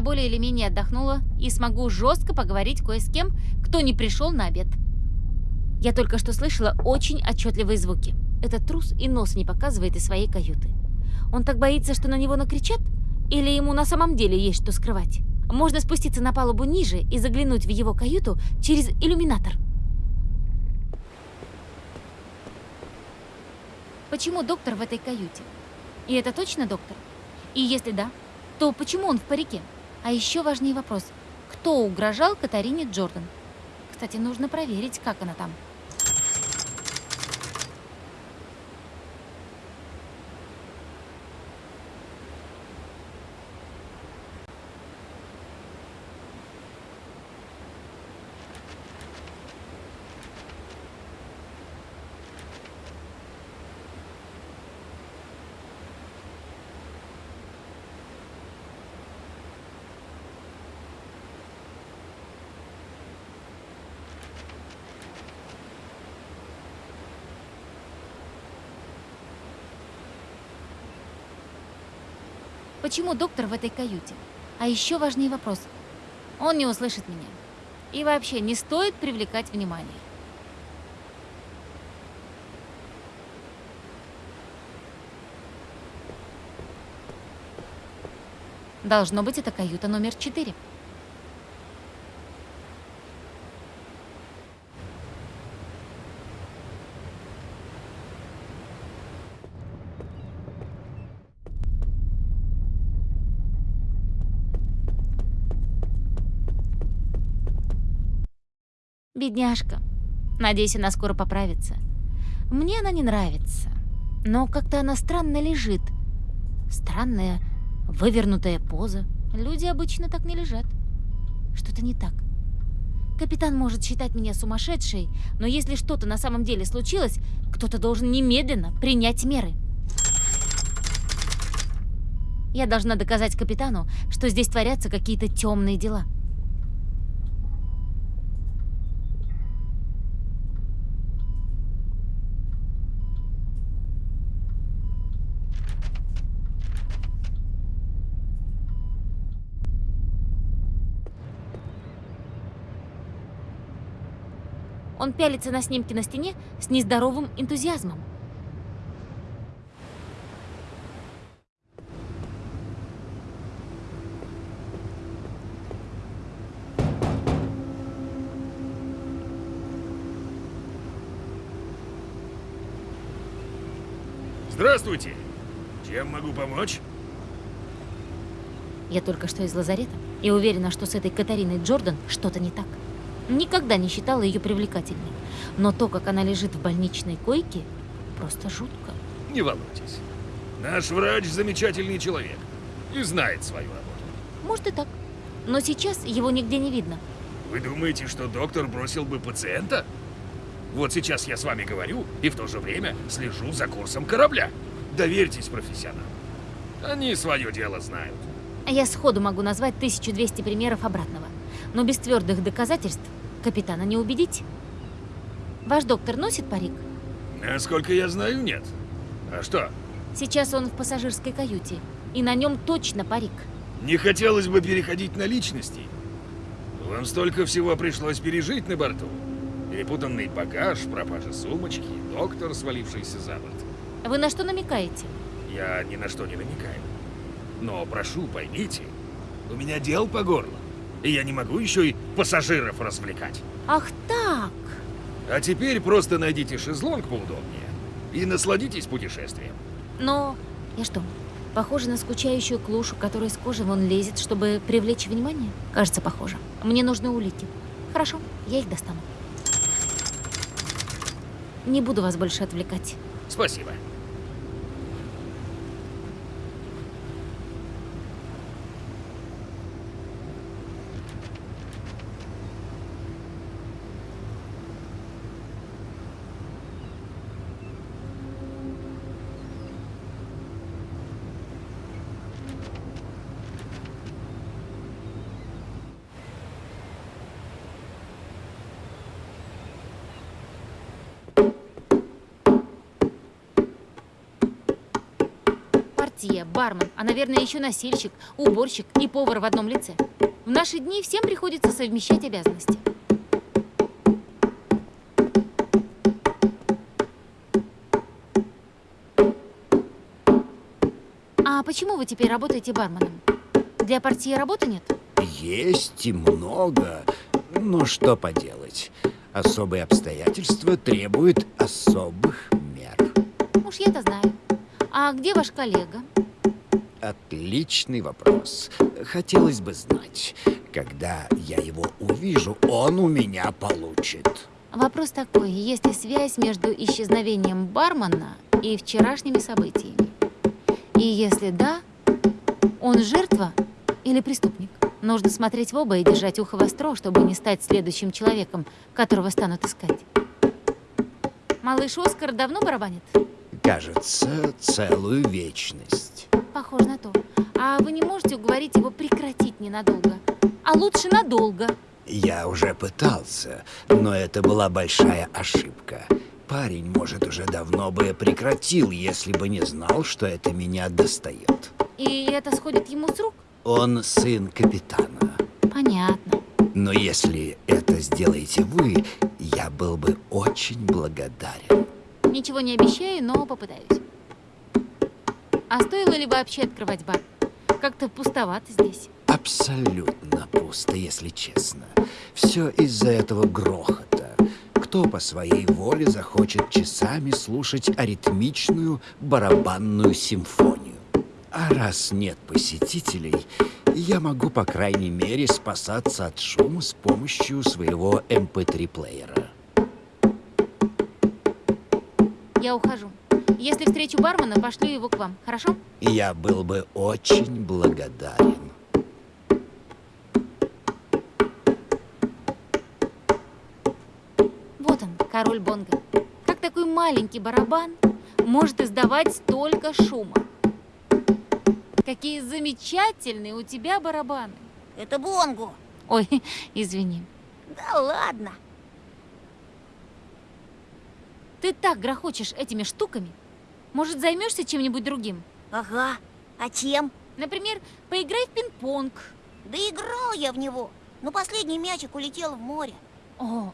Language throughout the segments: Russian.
более или менее отдохнула и смогу жестко поговорить кое с кем, кто не пришел на обед. Я только что слышала очень отчетливые звуки. Этот трус и нос не показывает из своей каюты. Он так боится, что на него накричат? Или ему на самом деле есть что скрывать? Можно спуститься на палубу ниже и заглянуть в его каюту через иллюминатор. Почему доктор в этой каюте? И это точно доктор? И если да, то почему он в парике? А еще важнее вопрос. Кто угрожал Катарине Джордан? Кстати, нужно проверить, как она там. Почему доктор в этой каюте? А еще важнее вопрос. Он не услышит меня. И вообще, не стоит привлекать внимание. Должно быть, это каюта номер четыре. Бедняжка. Надеюсь, она скоро поправится. Мне она не нравится. Но как-то она странно лежит. Странная, вывернутая поза. Люди обычно так не лежат. Что-то не так. Капитан может считать меня сумасшедшей, но если что-то на самом деле случилось, кто-то должен немедленно принять меры. Я должна доказать капитану, что здесь творятся какие-то темные дела. Он пялится на снимки на стене с нездоровым энтузиазмом. Здравствуйте! Чем могу помочь? Я только что из лазарета и уверена, что с этой Катариной Джордан что-то не так. Никогда не считала ее привлекательной. Но то, как она лежит в больничной койке, просто жутко. Не волнуйтесь. Наш врач замечательный человек и знает свою работу. Может и так. Но сейчас его нигде не видно. Вы думаете, что доктор бросил бы пациента? Вот сейчас я с вами говорю и в то же время слежу за курсом корабля. Доверьтесь профессионалам. Они свое дело знают. Я сходу могу назвать 1200 примеров обратного. Но без твердых доказательств Капитана не убедить. Ваш доктор носит парик? Насколько я знаю, нет. А что? Сейчас он в пассажирской каюте, и на нем точно парик. Не хотелось бы переходить на личности. Вам столько всего пришлось пережить на борту. Перепутанный багаж, пропажа сумочки, доктор, свалившийся за борт. Вы на что намекаете? Я ни на что не намекаю. Но прошу, поймите, у меня дел по горло. И я не могу еще и пассажиров развлекать. Ах так! А теперь просто найдите шезлонг поудобнее и насладитесь путешествием. Но я что, похожа на скучающую клушу, которая с кожи вон лезет, чтобы привлечь внимание? Кажется, похоже. Мне нужны улики. Хорошо, я их достану. Не буду вас больше отвлекать. Спасибо. Бармен, а, наверное, еще носильщик, уборщик и повар в одном лице. В наши дни всем приходится совмещать обязанности. А почему вы теперь работаете барменом? Для портье работы нет? Есть и много, но что поделать. Особые обстоятельства требуют особых мер. Уж я-то знаю. А где ваш коллега? Отличный вопрос. Хотелось бы знать, когда я его увижу, он у меня получит. Вопрос такой, есть ли связь между исчезновением бармена и вчерашними событиями? И если да, он жертва или преступник? Нужно смотреть в оба и держать ухо востро, чтобы не стать следующим человеком, которого станут искать. Малыш Оскар давно барабанит? Кажется, целую вечность. Похоже на то. А вы не можете уговорить его прекратить ненадолго? А лучше надолго. Я уже пытался, но это была большая ошибка. Парень, может, уже давно бы прекратил, если бы не знал, что это меня достает. И это сходит ему с рук? Он сын капитана. Понятно. Но если это сделаете вы, я был бы очень благодарен. Ничего не обещаю, но попытаюсь. А стоило ли вообще открывать бар? Как-то пустовато здесь. Абсолютно пусто, если честно. Все из-за этого грохота. Кто по своей воле захочет часами слушать аритмичную барабанную симфонию? А раз нет посетителей, я могу, по крайней мере, спасаться от шума с помощью своего MP3-плеера. Я ухожу. Если встречу бармена, пошлю его к вам, хорошо? Я был бы очень благодарен. Вот он, король Бонга. Как такой маленький барабан может издавать столько шума? Какие замечательные у тебя барабаны. Это Бонгу. Ой, извини. Да ладно. Ты так грохочешь этими штуками. Может, займешься чем-нибудь другим? Ага. А чем? Например, поиграй в пинг-понг. Да играл я в него. Но последний мячик улетел в море. О,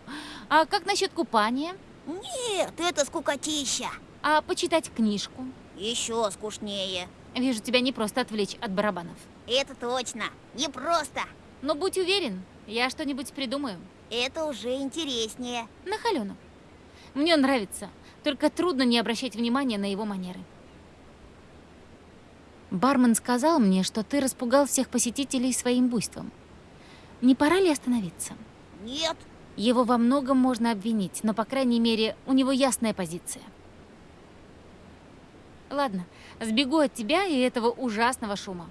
а как насчет купания? Нет, это скукотища. А почитать книжку? Еще скучнее. Вижу, тебя не просто отвлечь от барабанов. Это точно. Не просто. Но будь уверен, я что-нибудь придумаю. Это уже интереснее. На холену. Мне нравится, только трудно не обращать внимания на его манеры. Бармен сказал мне, что ты распугал всех посетителей своим буйством. Не пора ли остановиться? Нет. Его во многом можно обвинить, но, по крайней мере, у него ясная позиция. Ладно, сбегу от тебя и этого ужасного шума.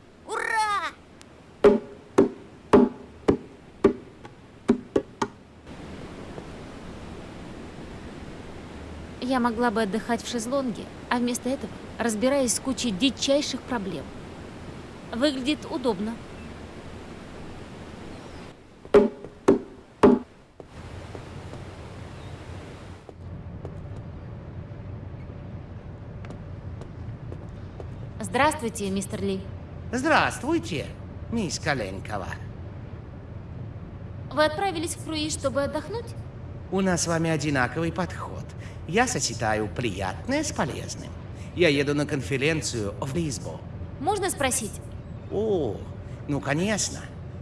Я могла бы отдыхать в шезлонге, а вместо этого разбираюсь с кучей дичайших проблем. Выглядит удобно. Здравствуйте, мистер Ли. Здравствуйте, мисс Коленкова. Вы отправились в круиз, чтобы отдохнуть? У нас с вами одинаковый подход. Я сочетаю приятное с полезным. Я еду на конференцию в Лисбо. Можно спросить? О, ну конечно.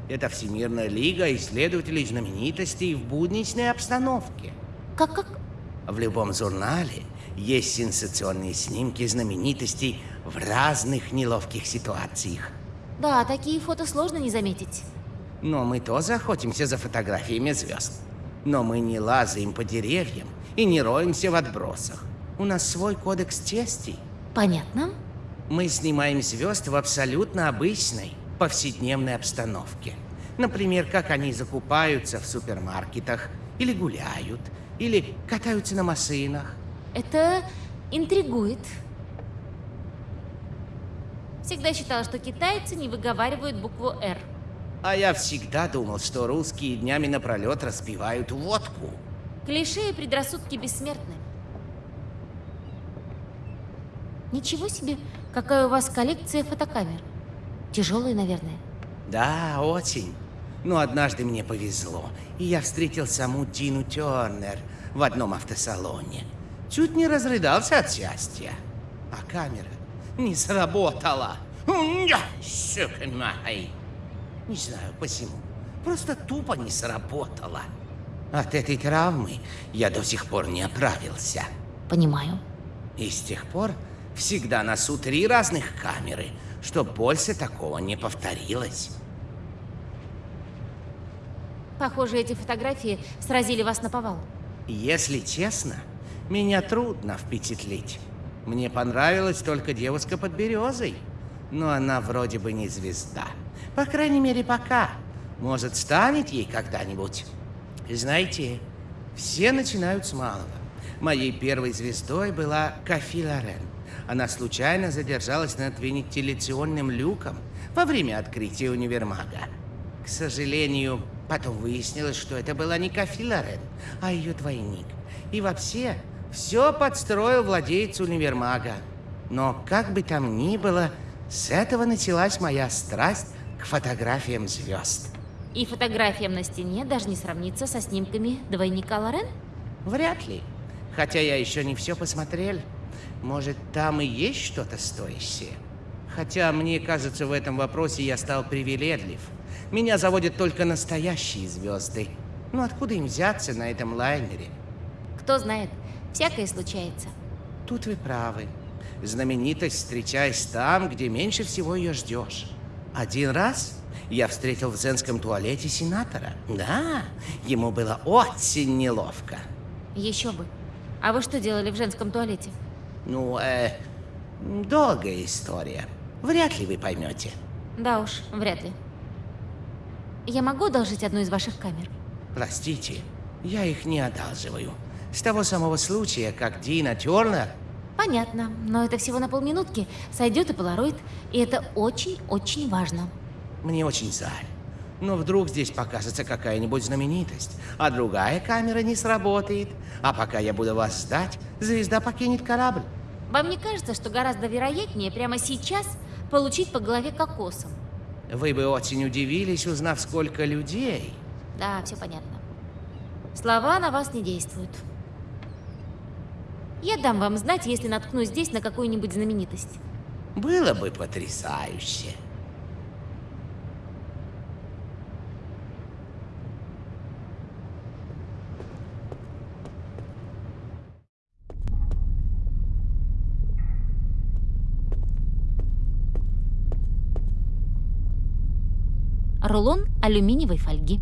Это Всемирная лига исследователей знаменитостей в будничной обстановке. Как-как? В любом журнале есть сенсационные снимки знаменитостей в разных неловких ситуациях. Да, такие фото сложно не заметить. Но мы тоже охотимся за фотографиями звезд. Но мы не лазаем по деревьям и не роемся в отбросах. У нас свой кодекс чести. Понятно? Мы снимаем звезд в абсолютно обычной, повседневной обстановке. Например, как они закупаются в супермаркетах, или гуляют, или катаются на машинах. Это интригует. Всегда считала, что китайцы не выговаривают букву «Р». А я всегда думал, что русские днями напролет распивают водку. Клише и предрассудки бессмертны. Ничего себе, какая у вас коллекция фотокамер. Тяжелые, наверное. Да, очень. Но однажды мне повезло, и я встретил саму Дину Тернер в одном автосалоне. Чуть не разрыдался от счастья. А камера не сработала. Сука май. Не знаю почему. Просто тупо не сработала. От этой травмы я до сих пор не оправился. Понимаю. И с тех пор всегда носу три разных камеры, чтоб больше такого не повторилось. Похоже, эти фотографии сразили вас на повал. Если честно, меня трудно впечатлить. Мне понравилась только девушка под березой. Но она вроде бы не звезда. По крайней мере, пока. Может, станет ей когда-нибудь. Знаете, все начинают с малого. Моей первой звездой была Кафи Лорен. Она случайно задержалась над вентиляционным люком во время открытия универмага. К сожалению, потом выяснилось, что это была не Кафи Лорен, а ее двойник. И вообще, все подстроил владелец универмага. Но как бы там ни было, с этого началась моя страсть к фотографиям звезд. И фотографиям на стене даже не сравнится со снимками двойника Лорен? Вряд ли. Хотя я еще не все посмотрел. Может, там и есть что-то стоящее. Хотя, мне кажется, в этом вопросе я стал привередлив. Меня заводят только настоящие звезды. Ну откуда им взяться на этом лайнере? Кто знает, всякое случается. Тут вы правы. Знаменитость встречаясь там, где меньше всего ее ждешь. Один раз я встретил в женском туалете сенатора. Да, ему было очень неловко. Еще бы. А вы что делали в женском туалете? Ну, э, долгая история. Вряд ли вы поймете. Да уж, вряд ли. Я могу одолжить одну из ваших камер? Простите, я их не одалживаю. С того самого случая, как Дина Тернер... Понятно, но это всего на полминутки. Сойдет и полароид, и это очень-очень важно. Мне очень жаль. Но вдруг здесь покажется какая-нибудь знаменитость, а другая камера не сработает. А пока я буду вас ждать, звезда покинет корабль. Вам не кажется, что гораздо вероятнее прямо сейчас получить по голове кокосом? Вы бы очень удивились, узнав, сколько людей. Да, все понятно. Слова на вас не действуют. Я дам вам знать, если наткнусь здесь на какую-нибудь знаменитость. Было бы потрясающе. Рулон алюминиевой фольги.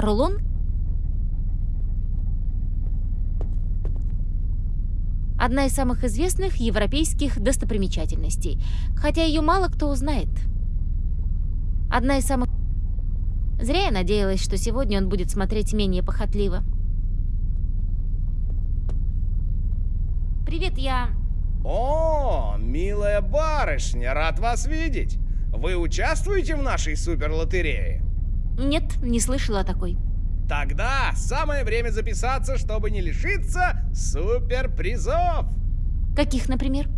Рулон Одна из самых известных европейских достопримечательностей, хотя ее мало кто узнает. Одна из самых... Зря я надеялась, что сегодня он будет смотреть менее похотливо. Привет, я... О, милая барышня, рад вас видеть. Вы участвуете в нашей суперлотерее? Нет, не слышала о такой. Тогда самое время записаться, чтобы не лишиться суперпризов. Каких, например?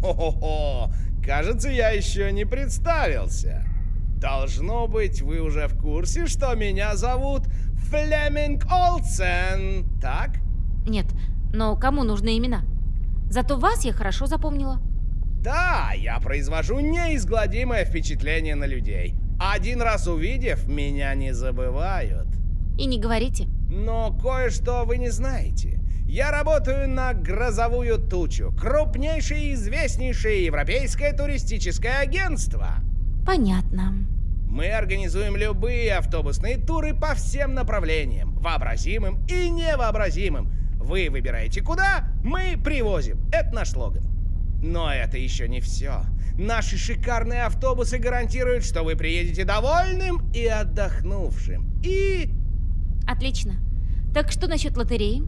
Хо-хо-хо, кажется, я еще не представился. Должно быть, вы уже в курсе, что меня зовут Флеминг Олсен, так? Нет, но кому нужны имена? Зато вас я хорошо запомнила. Да, я произвожу неизгладимое впечатление на людей. Один раз увидев, меня не забывают. И не говорите. Но кое-что вы не знаете. Я работаю на «Грозовую тучу», крупнейшее и известнейшее европейское туристическое агентство. Понятно. Мы организуем любые автобусные туры по всем направлениям, вообразимым и невообразимым. Вы выбираете куда, мы привозим. Это наш слоган. Но это еще не все. Наши шикарные автобусы гарантируют, что вы приедете довольным и отдохнувшим. И... Отлично. Так что насчет лотереи?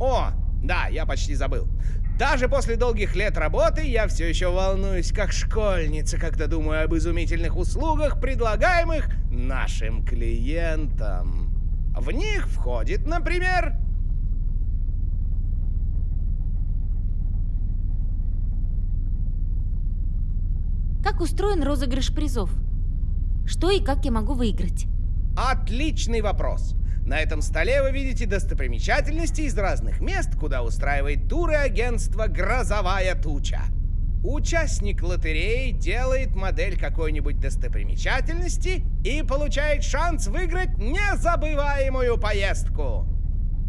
О, да, я почти забыл. Даже после долгих лет работы я все еще волнуюсь, как школьница, когда думаю об изумительных услугах, предлагаемых нашим клиентам. В них входит, например, Как устроен розыгрыш призов? Что и как я могу выиграть? Отличный вопрос. На этом столе вы видите достопримечательности из разных мест, куда устраивает туры агентство «Грозовая туча». Участник лотереи делает модель какой-нибудь достопримечательности и получает шанс выиграть незабываемую поездку.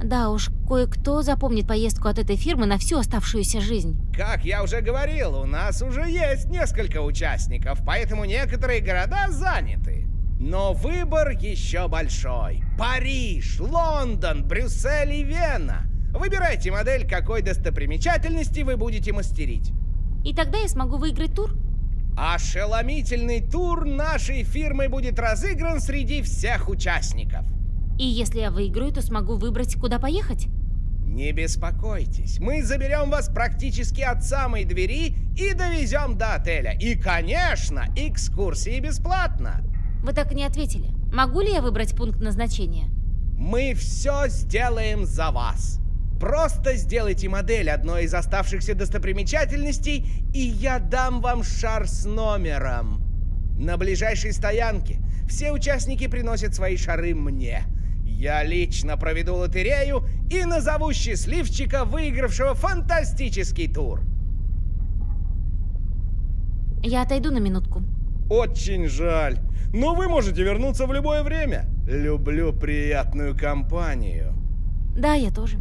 Да уж, кое-кто запомнит поездку от этой фирмы на всю оставшуюся жизнь. Как я уже говорил, у нас уже есть несколько участников, поэтому некоторые города заняты. Но выбор еще большой. Париж, Лондон, Брюссель и Вена. Выбирайте модель, какой достопримечательности вы будете мастерить. И тогда я смогу выиграть тур? Ошеломительный тур нашей фирмы будет разыгран среди всех участников. И если я выиграю, то смогу выбрать, куда поехать? Не беспокойтесь, мы заберем вас практически от самой двери и довезем до отеля. И, конечно, экскурсии бесплатно. Вы так и не ответили. Могу ли я выбрать пункт назначения? Мы все сделаем за вас. Просто сделайте модель одной из оставшихся достопримечательностей, и я дам вам шар с номером. На ближайшей стоянке все участники приносят свои шары мне. Я лично проведу лотерею и назову счастливчика, выигравшего фантастический тур. Я отойду на минутку. Очень жаль. Но вы можете вернуться в любое время. Люблю приятную компанию. Да, я тоже.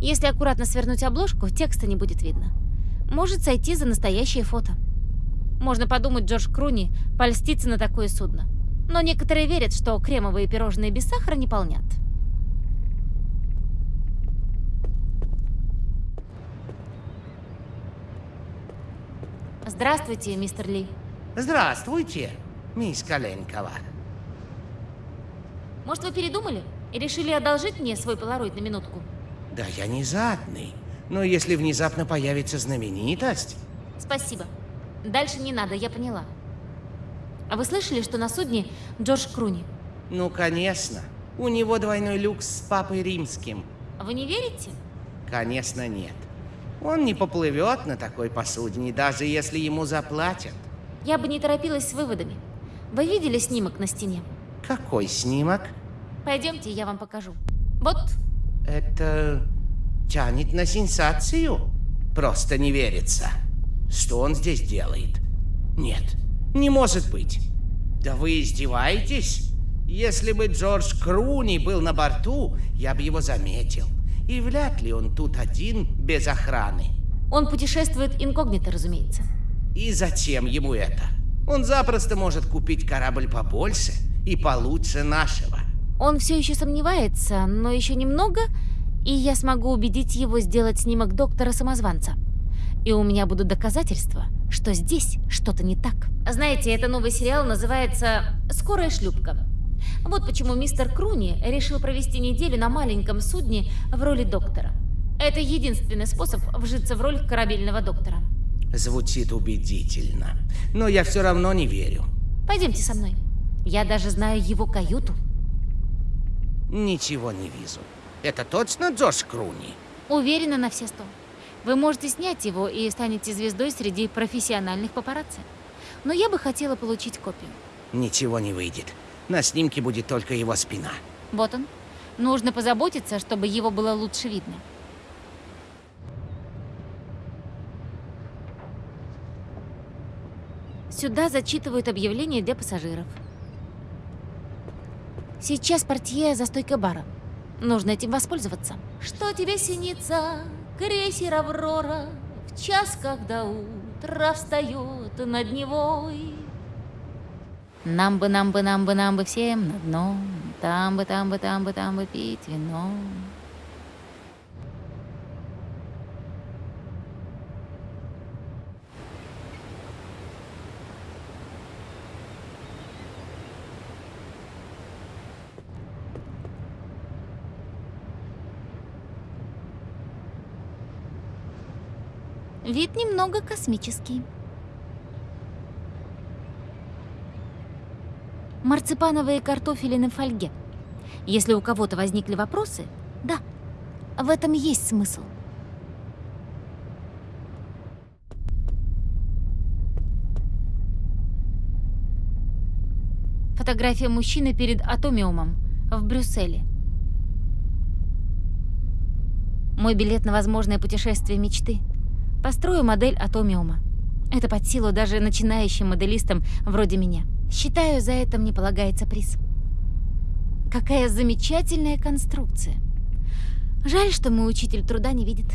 Если аккуратно свернуть обложку, текста не будет видно. Может сойти за настоящее фото. Можно подумать, Джордж Круни польстится на такое судно. Но некоторые верят, что кремовые пирожные без сахара не полнят. Здравствуйте, мистер Ли. Здравствуйте, мисс Коленкова. Может, вы передумали и решили одолжить мне свой полароид на минутку? Да я не жадный. Но если внезапно появится знаменитость... Спасибо. Дальше не надо, я поняла. А вы слышали, что на судне Джордж Круни? Ну, конечно. У него двойной люкс с папой римским. Вы не верите? Конечно, нет. Он не поплывет на такой посудине, даже если ему заплатят. Я бы не торопилась с выводами. Вы видели снимок на стене? Какой снимок? Пойдемте, я вам покажу. Вот. Это тянет на сенсацию. Просто не верится. Что он здесь делает? Нет, не может быть. Да вы издеваетесь? Если бы Джордж Круни был на борту, я бы его заметил. И вряд ли он тут один, без охраны. Он путешествует инкогнито, разумеется. И зачем ему это? Он запросто может купить корабль побольше и получше нашего. Он все еще сомневается, но еще немного, и я смогу убедить его сделать снимок доктора-самозванца. И у меня будут доказательства, что здесь что-то не так. Знаете, это новый сериал называется «Скорая шлюпка». Вот почему мистер Круни решил провести неделю на маленьком судне в роли доктора. Это единственный способ вжиться в роль корабельного доктора. Звучит убедительно. Но я все равно не верю. Пойдемте со мной. Я даже знаю его каюту. Ничего не вижу. Это точно Джош Круни? Уверена на все сто. Вы можете снять его и станете звездой среди профессиональных папарацци. Но я бы хотела получить копию. Ничего не выйдет. На снимке будет только его спина. Вот он. Нужно позаботиться, чтобы его было лучше видно. Сюда зачитывают объявления для пассажиров. Сейчас портье за стойкой бара. Нужно этим воспользоваться. Что тебе снится, крейсер Аврора, В час, когда утро встает над Невой? Нам бы, нам бы, нам бы, нам бы всем на дно, Там бы, там бы, там бы, там бы пить вино. Вид немного космический. Марципановые картофели на фольге. Если у кого-то возникли вопросы, да, в этом есть смысл. Фотография мужчины перед Атомиумом в Брюсселе. Мой билет на возможное путешествие мечты. Построю модель Атомиума. Это под силу даже начинающим моделистам вроде меня. Считаю, за это мне полагается приз. Какая замечательная конструкция. Жаль, что мой учитель труда не видит.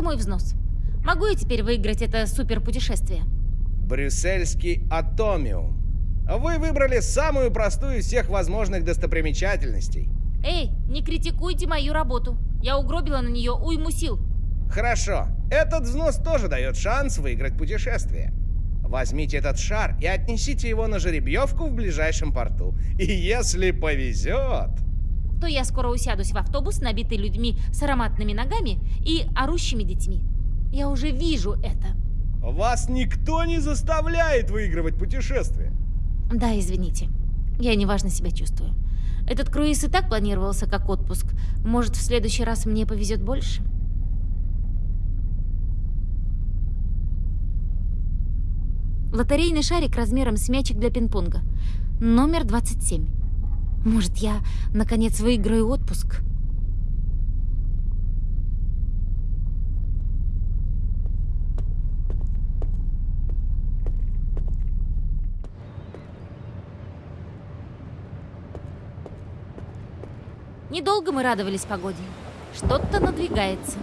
Это мой взнос. Могу я теперь выиграть это суперпутешествие? Брюссельский Атомиум. Вы выбрали самую простую из всех возможных достопримечательностей. Эй, не критикуйте мою работу. Я угробила на нее уйму сил. Хорошо, этот взнос тоже дает шанс выиграть путешествие. Возьмите этот шар и отнесите его на жеребьевку в ближайшем порту. И если повезет... То я скоро усядусь в автобус, набитый людьми с ароматными ногами и орущими детьми. Я уже вижу это. Вас никто не заставляет выигрывать путешествие. Да, извините. Я неважно себя чувствую. Этот круиз и так планировался как отпуск. Может, в следующий раз мне повезет больше? Лотерейный шарик размером с мячик для пинг-понга. Номер 27. Может, я, наконец, выиграю отпуск? Недолго мы радовались погоде. Что-то надвигается.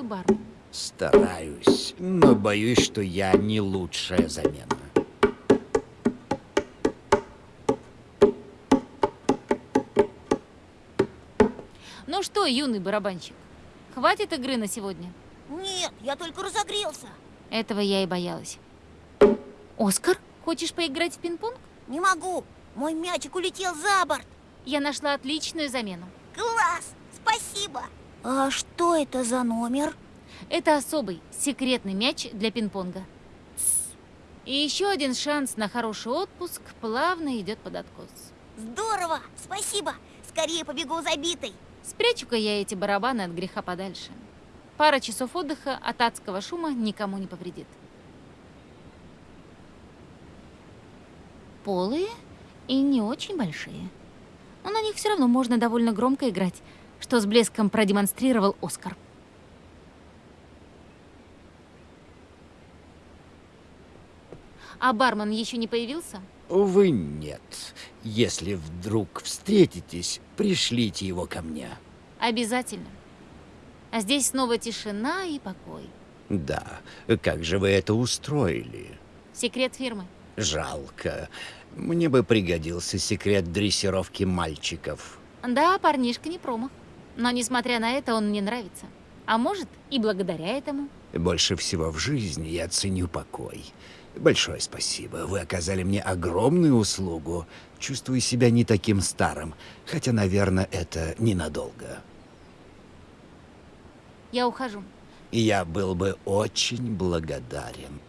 Неплохой бар. Стараюсь, но боюсь, что я не лучшая замена. Ну что, юный барабанщик, хватит игры на сегодня? Нет, я только разогрелся. Этого я и боялась. Оскар, хочешь поиграть в пинг-понг? Не могу. Мой мячик улетел за борт. Я нашла отличную замену. Класс! Спасибо. А что это за номер? Это особый, секретный мяч для пинг-понга. И еще один шанс на хороший отпуск плавно идет под откос. Здорово! Спасибо! Скорее побегу за битой. Спрячу-ка я эти барабаны от греха подальше. Пара часов отдыха от адского шума никому не повредит. Полые и не очень большие. Но на них все равно можно довольно громко играть, что с блеском продемонстрировал Оскар. А бармен еще не появился? Увы, нет. Если вдруг встретитесь, пришлите его ко мне. Обязательно. А здесь снова тишина и покой. Да, как же вы это устроили? Секрет фирмы. Жалко. Мне бы пригодился секрет дрессировки мальчиков. Да, парнишка не промах. Но несмотря на это, он мне нравится. А может, и благодаря этому. Больше всего в жизни я ценю покой. Большое спасибо. Вы оказали мне огромную услугу. Чувствую себя не таким старым, хотя, наверное, это ненадолго. Я ухожу. Я был бы очень благодарен.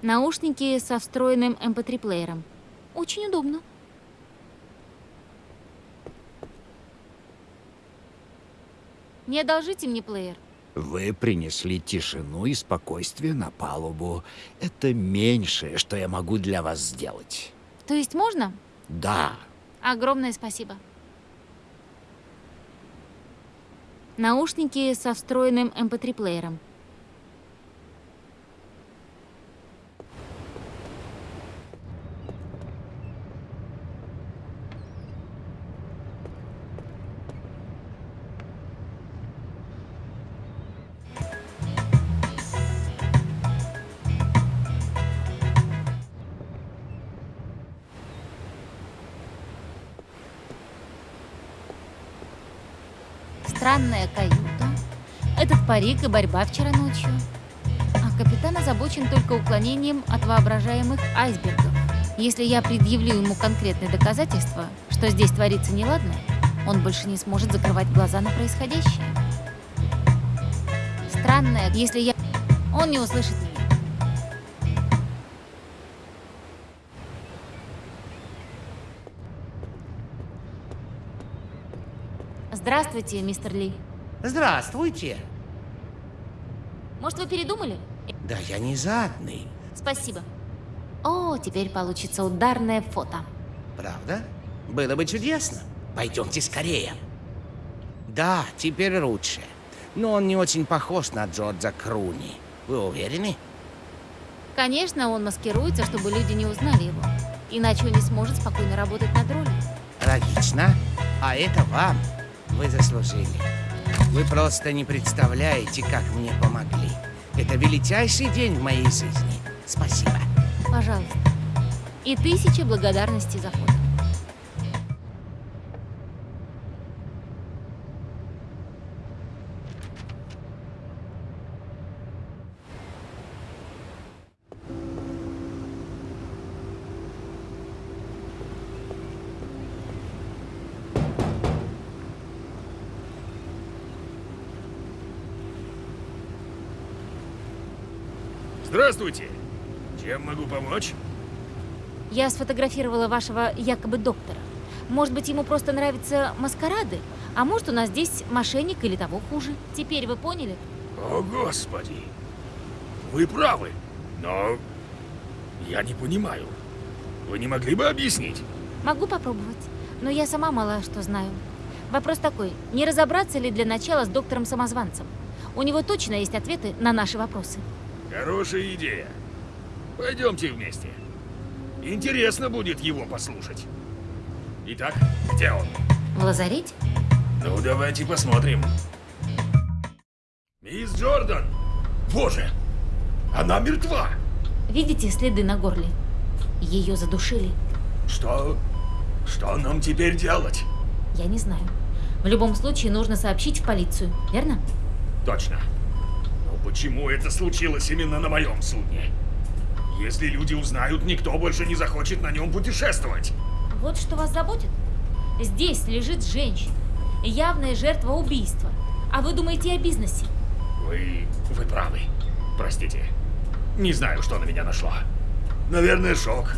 Наушники со встроенным MP3-плеером. Очень удобно. Не одолжите мне плеер. Вы принесли тишину и спокойствие на палубу. Это меньшее, что я могу для вас сделать. То есть можно? Да, Огромное спасибо. Наушники со встроенным MP3-плеером. Парик и борьба вчера ночью. А капитан озабочен только уклонением от воображаемых айсбергов. Если я предъявлю ему конкретные доказательства, что здесь творится неладное, он больше не сможет закрывать глаза на происходящее. Странное, если я... Он не услышит меня. Здравствуйте, мистер Ли. Здравствуйте. Может, вы передумали? Да я не жадный. Спасибо. О, теперь получится ударное фото. Правда? Было бы чудесно. Пойдемте скорее. Да, теперь лучше. Но он не очень похож на Джорджа Круни. Вы уверены? Конечно, он маскируется, чтобы люди не узнали его. Иначе он не сможет спокойно работать над ролью. Логично. А это вам. Вы заслужили. Вы просто не представляете, как мне помогли. Это величайший день в моей жизни. Спасибо. Пожалуйста. И тысяча благодарностей за фото. Здравствуйте. Чем могу помочь? Я сфотографировала вашего якобы доктора. Может быть, ему просто нравятся маскарады? А может, у нас здесь мошенник или того хуже? Теперь вы поняли? О, Господи. Вы правы, но я не понимаю. Вы не могли бы объяснить? Могу попробовать, но я сама мало что знаю. Вопрос такой, не разобраться ли для начала с доктором-самозванцем? У него точно есть ответы на наши вопросы. Хорошая идея. Пойдемте вместе. Интересно будет его послушать. Итак, где он? В лазарете? Ну, давайте посмотрим. Мисс Джордан! Боже! Она мертва! Видите следы на горле? Ее задушили. Что? Что нам теперь делать? Я не знаю. В любом случае нужно сообщить в полицию, верно? Точно. Но почему это случилось именно на моем судне? Если люди узнают, никто больше не захочет на нем путешествовать. Вот что вас заботит? Здесь лежит женщина. Явная жертва убийства. А вы думаете о бизнесе? Вы... вы правы. Простите. Не знаю, что на меня нашло. Наверное, шок.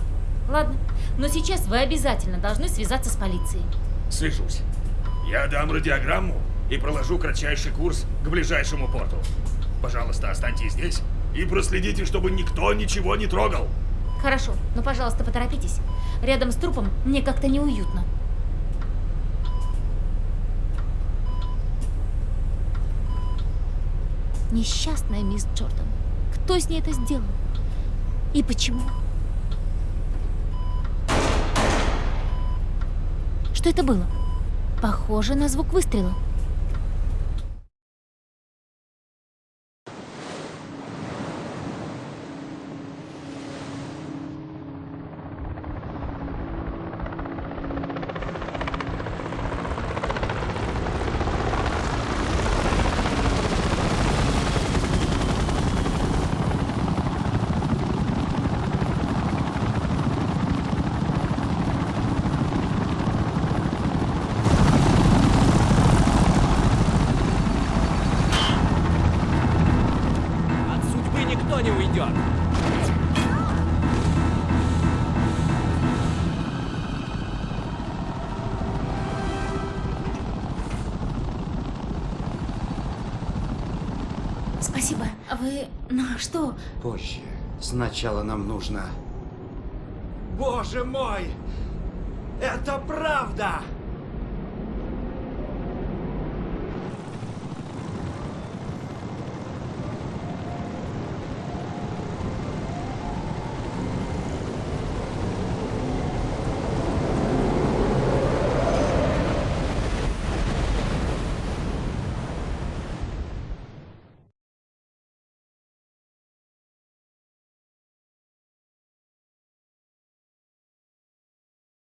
Ладно, но сейчас вы обязательно должны связаться с полицией. Свяжусь. Я дам радиограмму и проложу кратчайший курс к ближайшему порту. Пожалуйста, останьтесь здесь и проследите, чтобы никто ничего не трогал. Хорошо, но, пожалуйста, поторопитесь. Рядом с трупом мне как-то неуютно. Несчастная мисс Джордан. Кто с ней это сделал? И почему? Что это было? Похоже на звук выстрела. Что? Позже. Сначала нам нужно... Боже мой! Это правда!